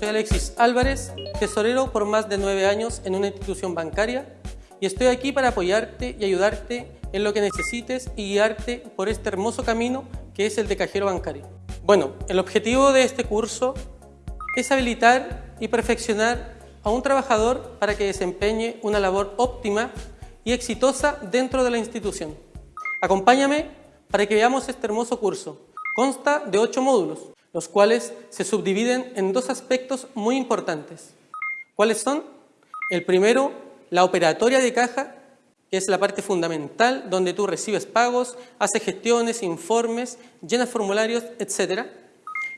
Soy Alexis Álvarez, tesorero por más de nueve años en una institución bancaria y estoy aquí para apoyarte y ayudarte en lo que necesites y guiarte por este hermoso camino que es el de cajero bancario. Bueno, el objetivo de este curso es habilitar y perfeccionar a un trabajador para que desempeñe una labor óptima y exitosa dentro de la institución. Acompáñame para que veamos este hermoso curso. Consta de ocho módulos, los cuales se subdividen en dos aspectos muy importantes. ¿Cuáles son? El primero, la operatoria de caja, que es la parte fundamental donde tú recibes pagos, haces gestiones, informes, llenas formularios, etc.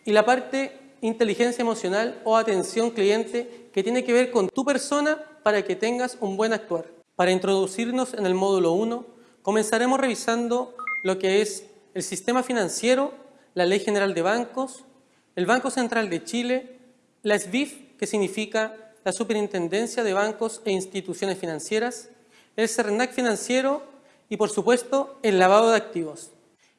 Y la parte inteligencia emocional o atención cliente que tiene que ver con tu persona para que tengas un buen actuar. Para introducirnos en el módulo 1, comenzaremos revisando lo que es el sistema financiero, la Ley General de Bancos, el Banco Central de Chile, la SBIF, que significa la Superintendencia de Bancos e Instituciones Financieras, el CERNAC financiero y, por supuesto, el lavado de activos.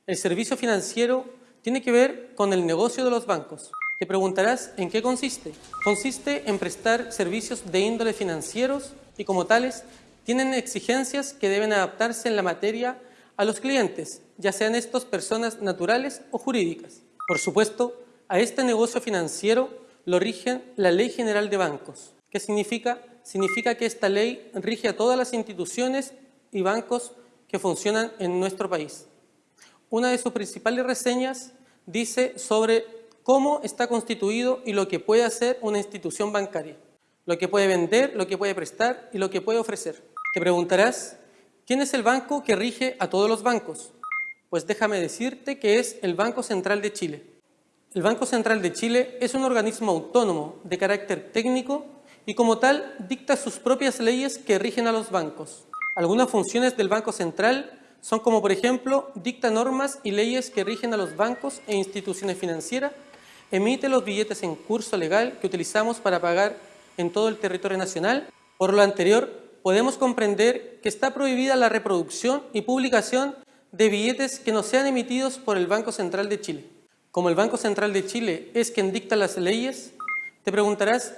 El servicio financiero tiene que ver con el negocio de los bancos. Te preguntarás en qué consiste. Consiste en prestar servicios de índole financieros y como tales tienen exigencias que deben adaptarse en la materia a los clientes, ya sean estos personas naturales o jurídicas. Por supuesto, a este negocio financiero lo rigen la Ley General de Bancos. ¿Qué significa? Significa que esta ley rige a todas las instituciones y bancos que funcionan en nuestro país. Una de sus principales reseñas dice sobre cómo está constituido y lo que puede hacer una institución bancaria, lo que puede vender, lo que puede prestar y lo que puede ofrecer. Te preguntarás, ¿quién es el banco que rige a todos los bancos? Pues déjame decirte que es el Banco Central de Chile. El Banco Central de Chile es un organismo autónomo de carácter técnico y como tal dicta sus propias leyes que rigen a los bancos. Algunas funciones del Banco Central son como por ejemplo dicta normas y leyes que rigen a los bancos e instituciones financieras, emite los billetes en curso legal que utilizamos para pagar en todo el territorio nacional. Por lo anterior, podemos comprender que está prohibida la reproducción y publicación de billetes que no sean emitidos por el Banco Central de Chile. Como el Banco Central de Chile es quien dicta las leyes, te preguntarás,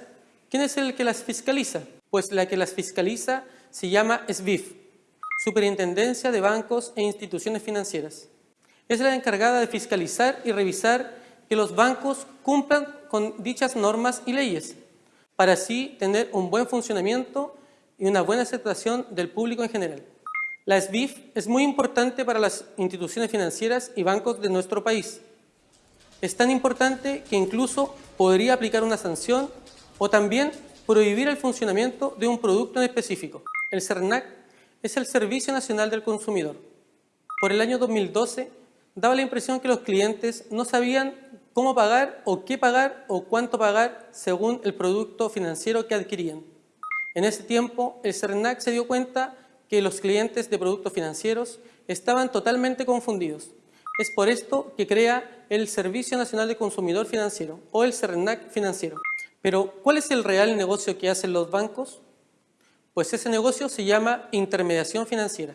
¿quién es el que las fiscaliza? Pues la que las fiscaliza se llama SBIF, Superintendencia de Bancos e Instituciones Financieras. Es la encargada de fiscalizar y revisar que los bancos cumplan con dichas normas y leyes, para así tener un buen funcionamiento y una buena aceptación del público en general. La SBIF es muy importante para las instituciones financieras y bancos de nuestro país. Es tan importante que incluso podría aplicar una sanción o también prohibir el funcionamiento de un producto en específico. El CERNAC es el Servicio Nacional del Consumidor. Por el año 2012 daba la impresión que los clientes no sabían cómo pagar o qué pagar o cuánto pagar según el producto financiero que adquirían. En ese tiempo, el CERNAC se dio cuenta que los clientes de productos financieros estaban totalmente confundidos. Es por esto que crea el Servicio Nacional de Consumidor Financiero o el CERNAC financiero. Pero, ¿cuál es el real negocio que hacen los bancos? Pues ese negocio se llama intermediación financiera.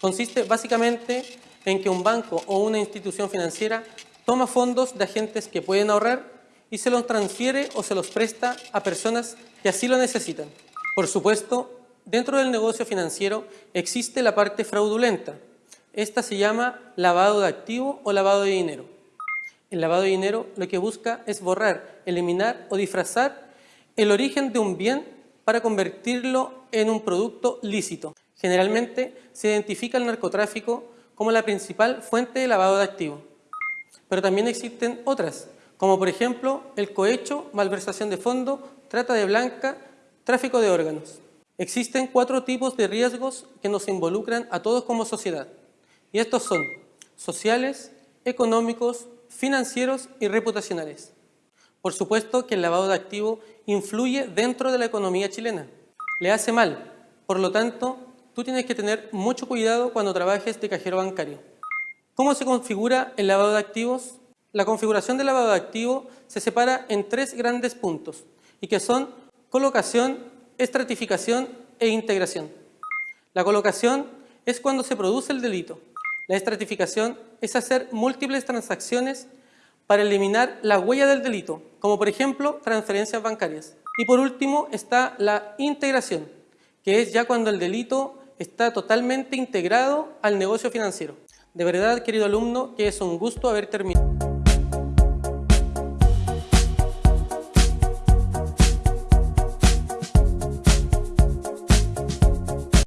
Consiste básicamente en que un banco o una institución financiera toma fondos de agentes que pueden ahorrar y se los transfiere o se los presta a personas que así lo necesitan. Por supuesto, dentro del negocio financiero existe la parte fraudulenta. Esta se llama lavado de activo o lavado de dinero. El lavado de dinero lo que busca es borrar, eliminar o disfrazar el origen de un bien para convertirlo en un producto lícito. Generalmente se identifica el narcotráfico como la principal fuente de lavado de activo. Pero también existen otras, como por ejemplo el cohecho, malversación de fondo, trata de blanca Tráfico de órganos. Existen cuatro tipos de riesgos que nos involucran a todos como sociedad. Y estos son sociales, económicos, financieros y reputacionales. Por supuesto que el lavado de activo influye dentro de la economía chilena. Le hace mal. Por lo tanto, tú tienes que tener mucho cuidado cuando trabajes de cajero bancario. ¿Cómo se configura el lavado de activos? La configuración del lavado de activo se separa en tres grandes puntos y que son Colocación, estratificación e integración. La colocación es cuando se produce el delito. La estratificación es hacer múltiples transacciones para eliminar la huella del delito, como por ejemplo transferencias bancarias. Y por último está la integración, que es ya cuando el delito está totalmente integrado al negocio financiero. De verdad, querido alumno, que es un gusto haber terminado.